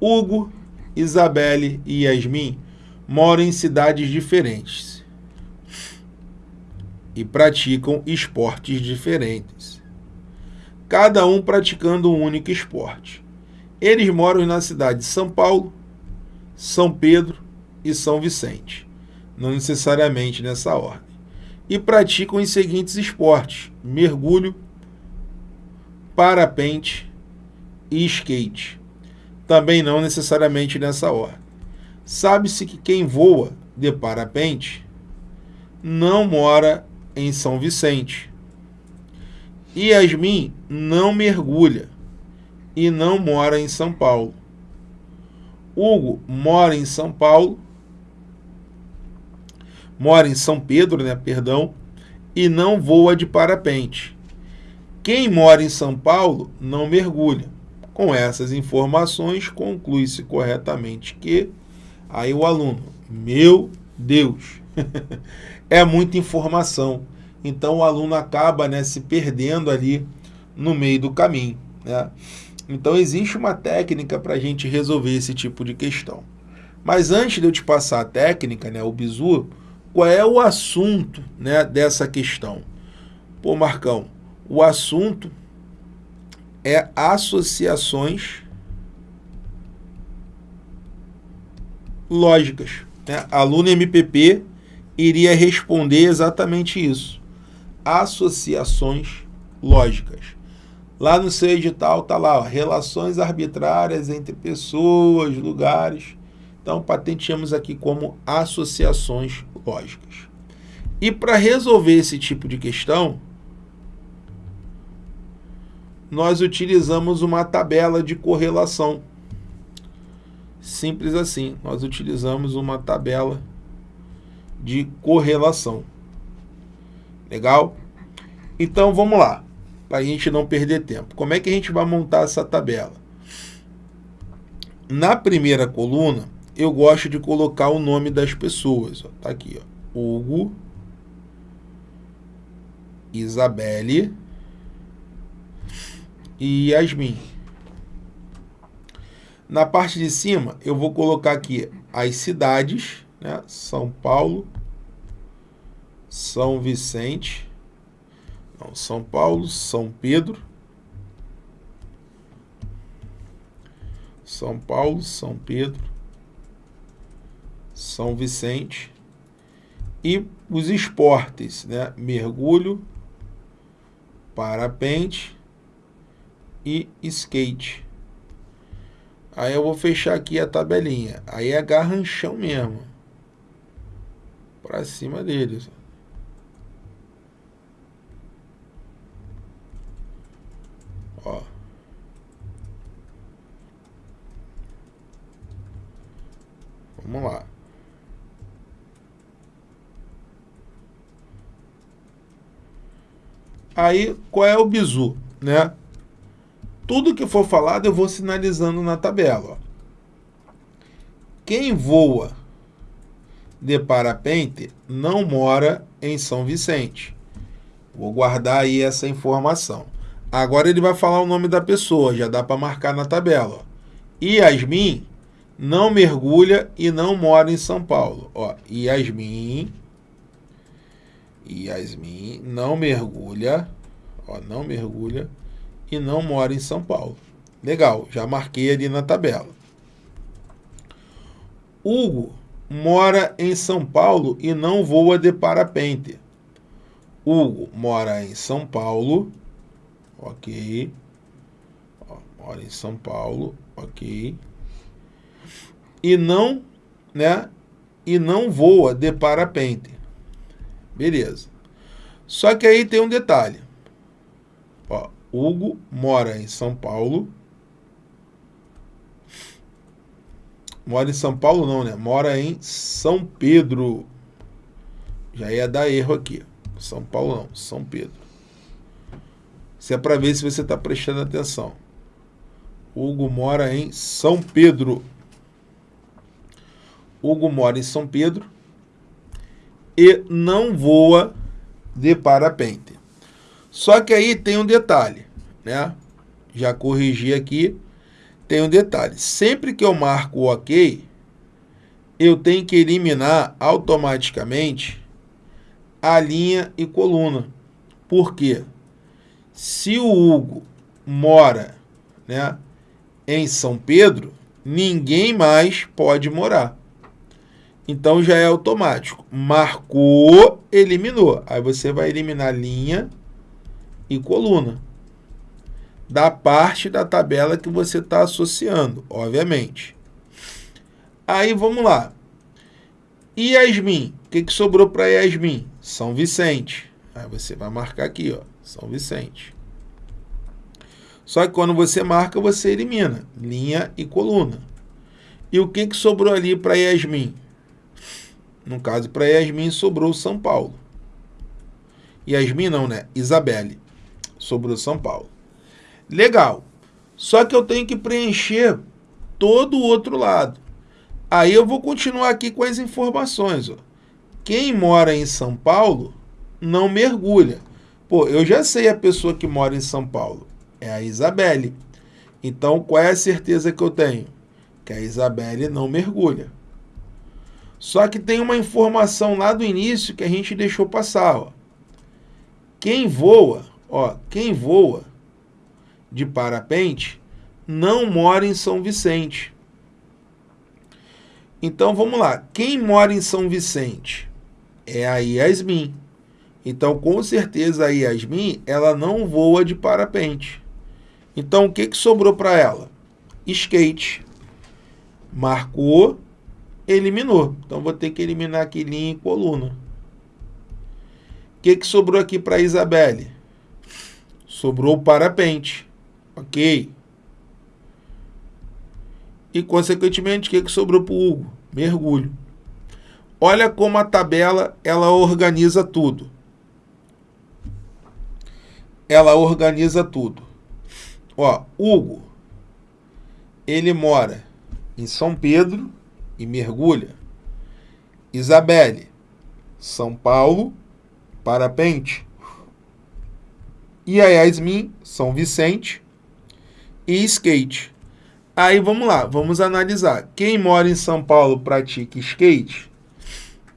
Hugo, Isabelle e Yasmin moram em cidades diferentes e praticam esportes diferentes, cada um praticando um único esporte. Eles moram na cidade de São Paulo, São Pedro e São Vicente, não necessariamente nessa ordem, e praticam os seguintes esportes: mergulho, parapente e skate. Também não necessariamente nessa ordem. Sabe-se que quem voa de parapente não mora em São Vicente. E Yasmin não mergulha e não mora em São Paulo. Hugo mora em São Paulo, mora em São Pedro, né, perdão, e não voa de parapente. Quem mora em São Paulo não mergulha. Com essas informações, conclui-se corretamente que aí o aluno, meu Deus, é muita informação. Então o aluno acaba né, se perdendo ali no meio do caminho. Né? Então existe uma técnica para a gente resolver esse tipo de questão. Mas antes de eu te passar a técnica, né, o bizu, qual é o assunto né, dessa questão? Pô, Marcão, o assunto é associações lógicas. Né? Aluno MPP iria responder exatamente isso. Associações lógicas. Lá no seu edital está lá, ó, relações arbitrárias entre pessoas, lugares. Então, patenteamos aqui como associações lógicas. E para resolver esse tipo de questão, nós utilizamos uma tabela de correlação. Simples assim, nós utilizamos uma tabela de correlação. Legal? Então, vamos lá, para a gente não perder tempo. Como é que a gente vai montar essa tabela? Na primeira coluna, eu gosto de colocar o nome das pessoas. Está aqui, ó. Hugo, Isabelle e Yasmin. Na parte de cima, eu vou colocar aqui as cidades, né? São Paulo, São Vicente, não, São Paulo, São Pedro, São Paulo, São Pedro, São Vicente e os esportes, né? Mergulho, parapente e skate. Aí eu vou fechar aqui a tabelinha. Aí é garranchão mesmo. Pra cima deles. Ó. Vamos lá. Aí, qual é o bizu, né? Tudo que for falado eu vou sinalizando na tabela. Ó. Quem voa de parapente não mora em São Vicente. Vou guardar aí essa informação. Agora ele vai falar o nome da pessoa, já dá para marcar na tabela. Ó. Yasmin não mergulha e não mora em São Paulo. Ó, Yasmin, Yasmin não mergulha, ó, não mergulha e não mora em São Paulo. Legal, já marquei ali na tabela. Hugo mora em São Paulo e não voa de parapente. Hugo mora em São Paulo, ok. Ó, mora em São Paulo, ok. E não, né? E não voa de parapente. Beleza. Só que aí tem um detalhe. Hugo mora em São Paulo. Mora em São Paulo não, né? Mora em São Pedro. Já ia dar erro aqui. São Paulo não, São Pedro. Isso é para ver se você está prestando atenção. Hugo mora em São Pedro. Hugo mora em São Pedro e não voa de parapente. Só que aí tem um detalhe, né? Já corrigi aqui. tem um detalhe. Sempre que eu marco o OK, eu tenho que eliminar automaticamente a linha e coluna. Por quê? Se o Hugo mora né, em São Pedro, ninguém mais pode morar. Então já é automático. Marcou, eliminou. Aí você vai eliminar linha e coluna da parte da tabela que você está associando, obviamente. Aí vamos lá. Yasmin, o que, que sobrou para Yasmin? São Vicente. Aí você vai marcar aqui, ó, São Vicente. Só que quando você marca, você elimina linha e coluna. E o que, que sobrou ali para Yasmin? No caso, para Yasmin sobrou São Paulo. Yasmin não, né? Isabelle. Sobrou São Paulo. Legal. Só que eu tenho que preencher todo o outro lado. Aí eu vou continuar aqui com as informações. Ó. Quem mora em São Paulo não mergulha. Pô, eu já sei a pessoa que mora em São Paulo. É a Isabelle. Então, qual é a certeza que eu tenho? Que a Isabelle não mergulha. Só que tem uma informação lá do início que a gente deixou passar. Ó. Quem voa, ó, quem voa de parapente não mora em São Vicente. Então vamos lá. Quem mora em São Vicente? É a Yasmin. Então, com certeza, a Yasmin ela não voa de parapente. Então, o que, que sobrou para ela? Skate. Marcou, eliminou. Então, vou ter que eliminar aqui linha e coluna. O que, que sobrou aqui para a Isabelle? Sobrou o parapente. Ok. E, consequentemente, o que, que sobrou para o Hugo? Mergulho. Olha como a tabela ela organiza tudo. Ela organiza tudo. Ó, Hugo, ele mora em São Pedro e mergulha. Isabelle, São Paulo, parapente. E a Yasmin, São Vicente e skate. Aí vamos lá, vamos analisar. Quem mora em São Paulo pratica skate?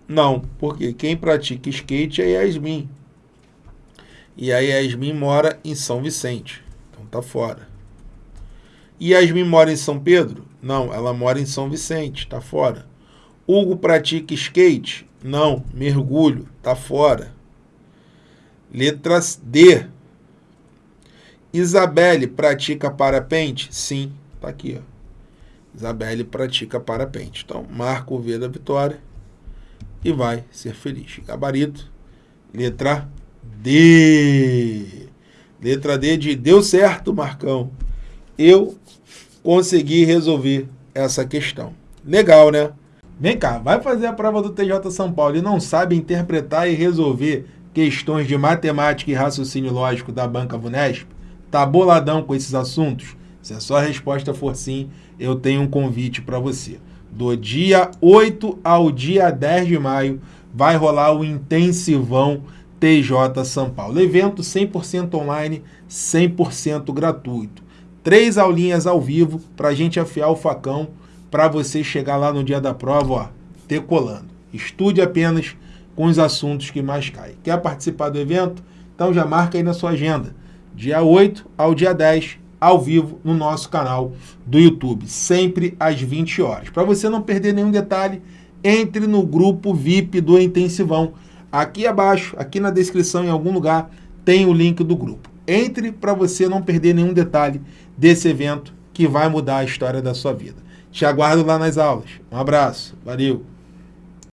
Não, porque quem pratica skate é Yasmin. E a Yasmin mora em São Vicente. Então tá fora. Yasmin mora em São Pedro? Não, ela mora em São Vicente, tá fora. Hugo pratica skate? Não, mergulho, tá fora. Letra D. Isabelle pratica parapente? Sim, tá aqui, ó. Isabelle pratica parapente. Então, marca o V da vitória e vai ser feliz. Gabarito, letra D. Letra D de deu certo, Marcão. Eu consegui resolver essa questão. Legal, né? Vem cá, vai fazer a prova do TJ São Paulo e não sabe interpretar e resolver questões de matemática e raciocínio lógico da Banca Vunesp? Tá boladão com esses assuntos? Se a sua resposta for sim, eu tenho um convite para você. Do dia 8 ao dia 10 de maio vai rolar o intensivão TJ São Paulo. Evento 100% online, 100% gratuito. Três aulinhas ao vivo para a gente afiar o facão para você chegar lá no dia da prova, ó, decolando. Estude apenas com os assuntos que mais caem. Quer participar do evento? Então já marca aí na sua agenda. Dia 8 ao dia 10, ao vivo no nosso canal do YouTube, sempre às 20 horas. Para você não perder nenhum detalhe, entre no grupo VIP do Intensivão Aqui abaixo, aqui na descrição, em algum lugar, tem o link do grupo. Entre para você não perder nenhum detalhe desse evento que vai mudar a história da sua vida. Te aguardo lá nas aulas. Um abraço. Valeu.